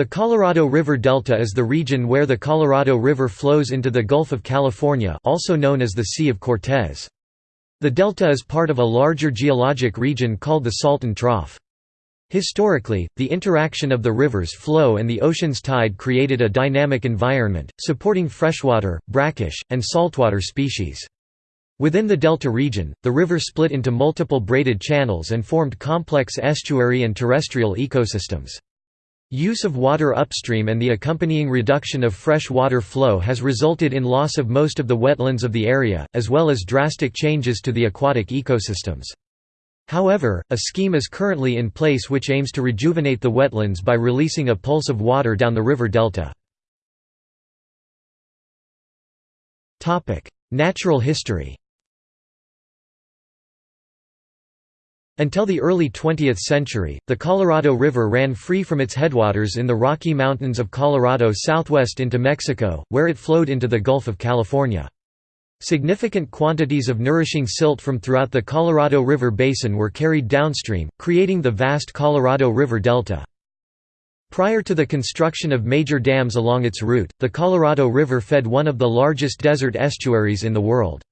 The Colorado River Delta is the region where the Colorado River flows into the Gulf of California also known as the Sea of Cortez. The delta is part of a larger geologic region called the Salton Trough. Historically, the interaction of the river's flow and the ocean's tide created a dynamic environment, supporting freshwater, brackish, and saltwater species. Within the delta region, the river split into multiple braided channels and formed complex estuary and terrestrial ecosystems. Use of water upstream and the accompanying reduction of fresh water flow has resulted in loss of most of the wetlands of the area, as well as drastic changes to the aquatic ecosystems. However, a scheme is currently in place which aims to rejuvenate the wetlands by releasing a pulse of water down the river delta. Natural history Until the early 20th century, the Colorado River ran free from its headwaters in the Rocky Mountains of Colorado southwest into Mexico, where it flowed into the Gulf of California. Significant quantities of nourishing silt from throughout the Colorado River basin were carried downstream, creating the vast Colorado River Delta. Prior to the construction of major dams along its route, the Colorado River fed one of the largest desert estuaries in the world.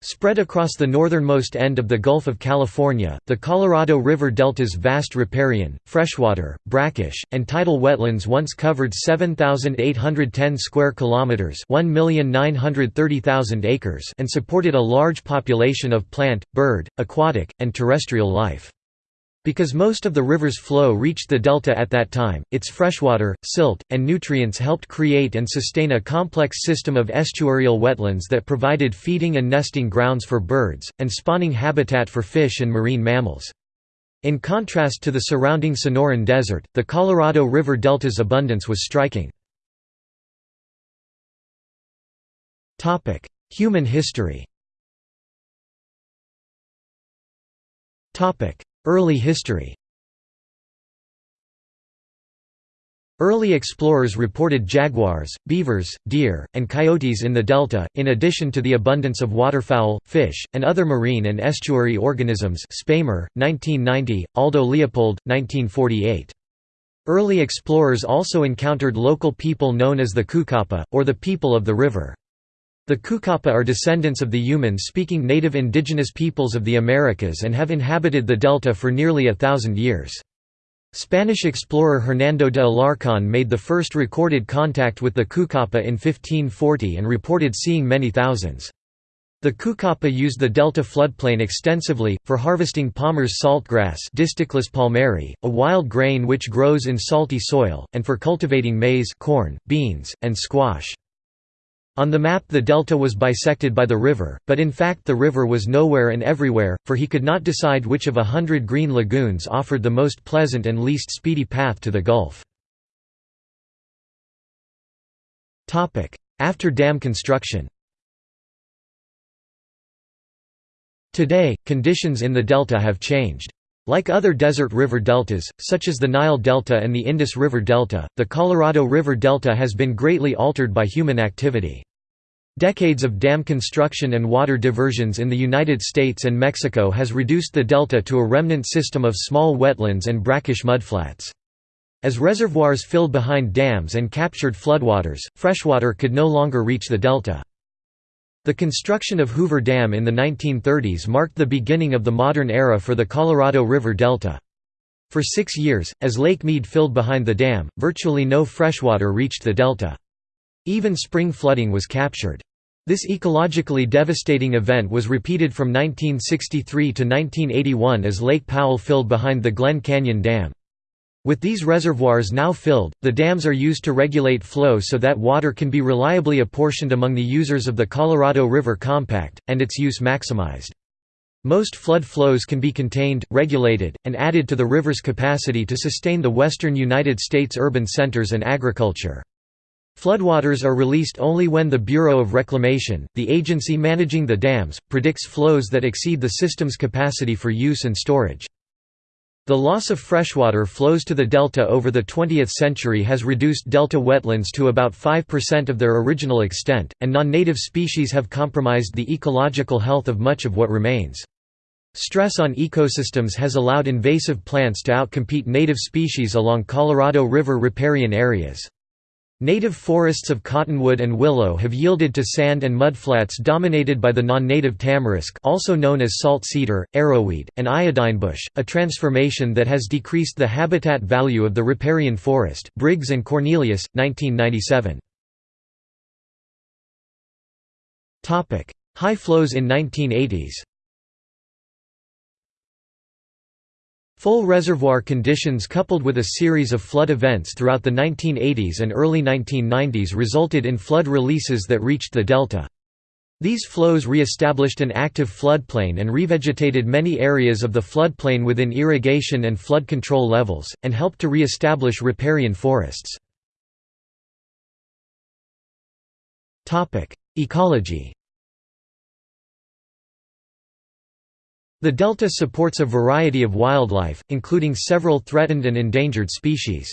Spread across the northernmost end of the Gulf of California, the Colorado River Delta's vast riparian, freshwater, brackish, and tidal wetlands once covered 7,810 square kilometers (1,930,000 acres) and supported a large population of plant, bird, aquatic, and terrestrial life. Because most of the river's flow reached the delta at that time, its freshwater, silt, and nutrients helped create and sustain a complex system of estuarial wetlands that provided feeding and nesting grounds for birds, and spawning habitat for fish and marine mammals. In contrast to the surrounding Sonoran Desert, the Colorado River Delta's abundance was striking. Human history Early history Early explorers reported jaguars, beavers, deer, and coyotes in the delta, in addition to the abundance of waterfowl, fish, and other marine and estuary organisms Spamer, 1990, Aldo Leopold, 1948. Early explorers also encountered local people known as the Cucapá, or the people of the river. The Cucapá are descendants of the Yuman-speaking native indigenous peoples of the Americas and have inhabited the delta for nearly a thousand years. Spanish explorer Hernando de Alarcón made the first recorded contact with the Cucapá in 1540 and reported seeing many thousands. The Cucapá used the delta floodplain extensively, for harvesting Palmer's saltgrass palmeri, a wild grain which grows in salty soil, and for cultivating maize corn, beans, and squash. On the map the delta was bisected by the river, but in fact the river was nowhere and everywhere, for he could not decide which of a hundred green lagoons offered the most pleasant and least speedy path to the Gulf. After dam construction Today, conditions in the delta have changed. Like other desert river deltas, such as the Nile Delta and the Indus River Delta, the Colorado River Delta has been greatly altered by human activity. Decades of dam construction and water diversions in the United States and Mexico has reduced the delta to a remnant system of small wetlands and brackish mudflats. As reservoirs filled behind dams and captured floodwaters, freshwater could no longer reach the delta. The construction of Hoover Dam in the 1930s marked the beginning of the modern era for the Colorado River Delta. For six years, as Lake Mead filled behind the dam, virtually no freshwater reached the delta. Even spring flooding was captured. This ecologically devastating event was repeated from 1963 to 1981 as Lake Powell filled behind the Glen Canyon Dam. With these reservoirs now filled, the dams are used to regulate flow so that water can be reliably apportioned among the users of the Colorado River Compact, and its use maximized. Most flood flows can be contained, regulated, and added to the river's capacity to sustain the western United States urban centers and agriculture. Floodwaters are released only when the Bureau of Reclamation, the agency managing the dams, predicts flows that exceed the system's capacity for use and storage. The loss of freshwater flows to the delta over the 20th century has reduced delta wetlands to about 5% of their original extent, and non-native species have compromised the ecological health of much of what remains. Stress on ecosystems has allowed invasive plants to outcompete native species along Colorado River riparian areas. Native forests of cottonwood and willow have yielded to sand and mudflats dominated by the non-native tamarisk also known as salt cedar, arrowweed, and iodinebush, a transformation that has decreased the habitat value of the riparian forest Briggs and Cornelius, 1997. High flows in 1980s Full reservoir conditions coupled with a series of flood events throughout the 1980s and early 1990s resulted in flood releases that reached the delta. These flows re-established an active floodplain and revegetated many areas of the floodplain within irrigation and flood control levels, and helped to re-establish riparian forests. Ecology The delta supports a variety of wildlife, including several threatened and endangered species.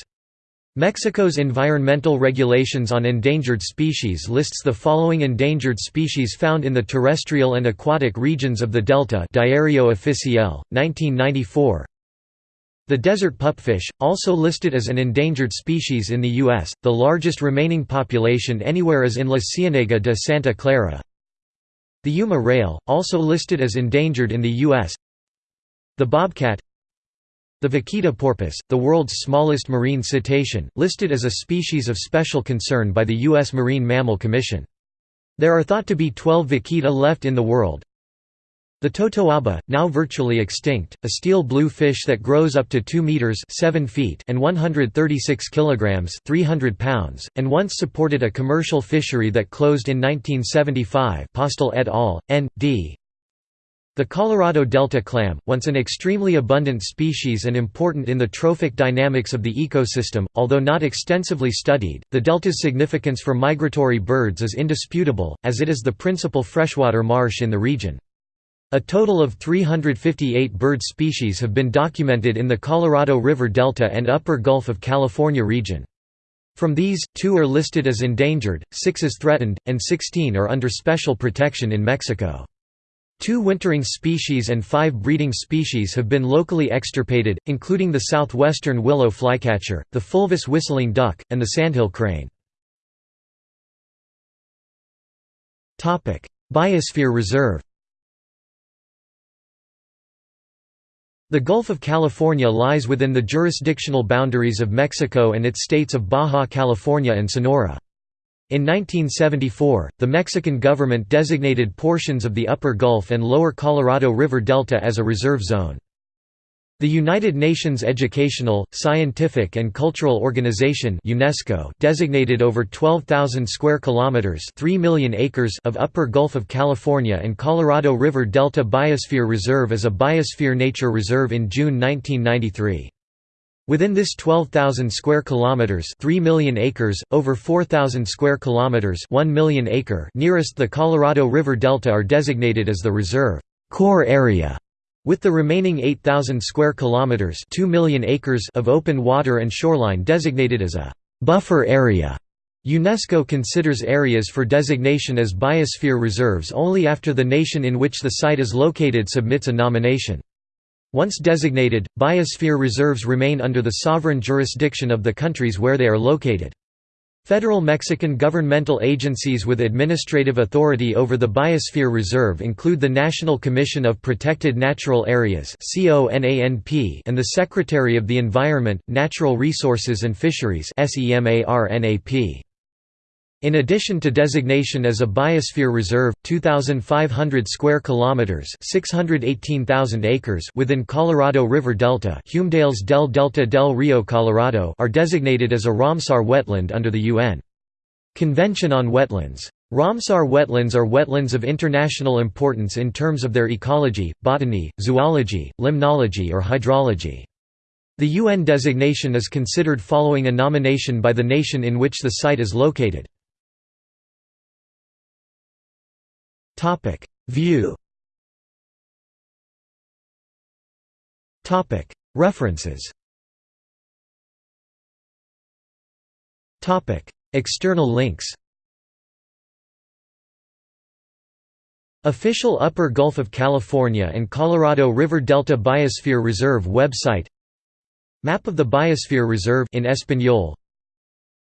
Mexico's environmental regulations on endangered species lists the following endangered species found in the terrestrial and aquatic regions of the delta Diario Oficial, 1994. The desert pupfish, also listed as an endangered species in the U.S., the largest remaining population anywhere is in La Cienega de Santa Clara. The Yuma rail, also listed as endangered in the U.S. The bobcat The vaquita porpoise, the world's smallest marine cetacean, listed as a species of special concern by the U.S. Marine Mammal Commission. There are thought to be 12 vaquita left in the world. The totoaba, now virtually extinct, a steel blue fish that grows up to 2 meters 7 feet and 136 kilograms 300 pounds, and once supported a commercial fishery that closed in 1975 Postel et al., N.D. The Colorado Delta clam, once an extremely abundant species and important in the trophic dynamics of the ecosystem, although not extensively studied, the delta's significance for migratory birds is indisputable, as it is the principal freshwater marsh in the region. A total of 358 bird species have been documented in the Colorado River Delta and Upper Gulf of California region. From these, two are listed as endangered, six as threatened, and 16 are under special protection in Mexico. Two wintering species and five breeding species have been locally extirpated, including the southwestern willow flycatcher, the fulvous whistling duck, and the sandhill crane. Biosphere Reserve The Gulf of California lies within the jurisdictional boundaries of Mexico and its states of Baja California and Sonora. In 1974, the Mexican government designated portions of the Upper Gulf and Lower Colorado River Delta as a reserve zone. The United Nations Educational, Scientific and Cultural Organization (UNESCO) designated over 12,000 square kilometers, 3 million acres of Upper Gulf of California and Colorado River Delta Biosphere Reserve as a biosphere nature reserve in June 1993. Within this 12,000 square kilometers, 3 million acres, over 4,000 square kilometers, 1 million acre nearest the Colorado River Delta are designated as the reserve core area with the remaining 8,000 square kilometers, 2 million acres of open water and shoreline designated as a buffer area. UNESCO considers areas for designation as biosphere reserves only after the nation in which the site is located submits a nomination. Once designated, biosphere reserves remain under the sovereign jurisdiction of the countries where they are located. Federal Mexican governmental agencies with administrative authority over the Biosphere Reserve include the National Commission of Protected Natural Areas and the Secretary of the Environment, Natural Resources and Fisheries in addition to designation as a biosphere reserve, 2500 square kilometers, 618,000 acres within Colorado River Delta, Humedales del Delta del Rio Colorado are designated as a Ramsar wetland under the UN Convention on Wetlands. Ramsar wetlands are wetlands of international importance in terms of their ecology, botany, zoology, limnology or hydrology. The UN designation is considered following a nomination by the nation in which the site is located. Topic. View. Topic. References. Topic. External links. Official Upper Gulf of California and Colorado River Delta Biosphere Reserve website. Map of the Biosphere Reserve in Espanol.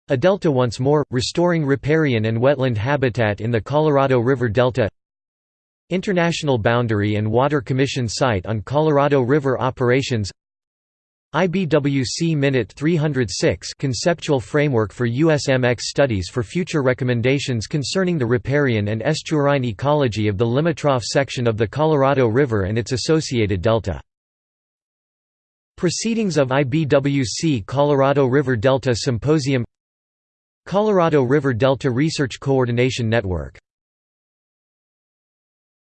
A Delta Once More, restoring riparian and wetland habitat in the Colorado River Delta International Boundary and Water Commission site on Colorado River operations IBWC Minute 306 Conceptual Framework for USMX Studies for future recommendations concerning the riparian and estuarine ecology of the Limitrophe section of the Colorado River and its associated delta. Proceedings of IBWC Colorado River Delta Symposium Colorado River Delta Research Coordination Network